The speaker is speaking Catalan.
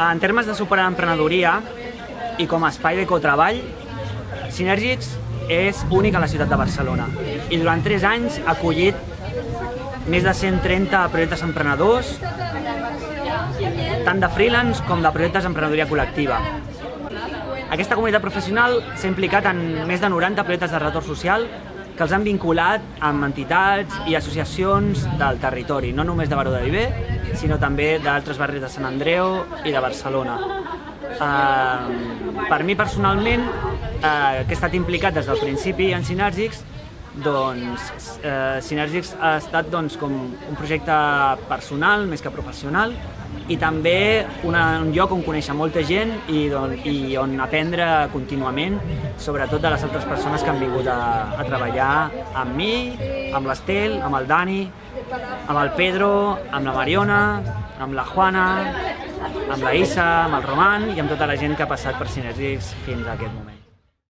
En termes de suport a l'emprenedoria i com a espai de cotreball, Synergics és únic a la ciutat de Barcelona i durant 3 anys ha acollit més de 130 projectes emprenedors, tant de freelance com de projectes d'emprenedoria col·lectiva. Aquesta comunitat professional s'ha implicat en més de 90 projectes de retorn social que els han vinculat amb entitats i associacions del territori, no només de Baró de Viver, sinó també d'altres barris de Sant Andreu i de Barcelona. Uh, per mi personalment, uh, que he estat implicat des del principi en Sinèrgics, doncs eh, Sinèrgics ha estat doncs, com un projecte personal més que professional i també una, un lloc on conèixer molta gent i, don, i on aprendre contínuament, sobretot de les altres persones que han vingut a, a treballar amb mi, amb l'Estel, amb el Dani, amb el Pedro, amb la Mariona, amb la Juana, amb la Isa, amb el Roman i amb tota la gent que ha passat per Sinèrgics fins a aquest moment.